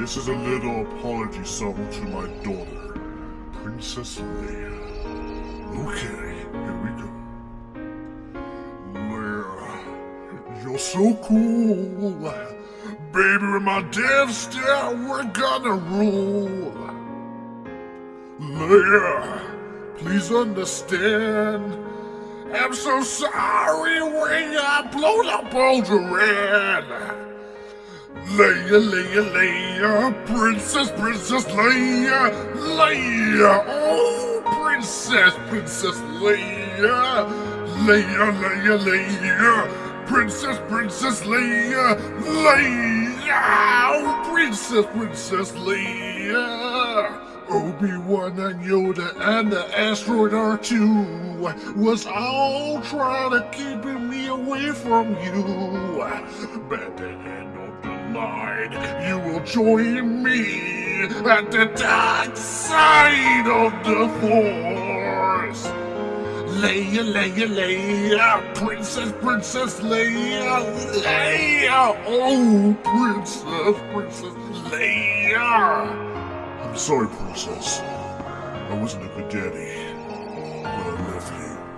This is a little apology song to my daughter, Princess Leia. Okay, here we go. Leia, you're so cool. Baby, with my Death Star, we're gonna rule. Leia, please understand. I'm so sorry when I blow up Alderaan. Leia, Leia, Leia, Princess, Princess Leia, Leia, oh, Princess, Princess Leia, Leia, Leia, Leia, Princess, Princess Leia, Leia, oh, Princess, Princess Leia. Obi-Wan and Yoda and the asteroid R2 was all trying to keep me away from you. But at the end you will join me at the dark side of the Force. Leia, Leia, Leia, Princess, Princess Leia, Leia, oh, Princess, Princess Leia. I'm sorry, Princess. I wasn't a good daddy, but I love you.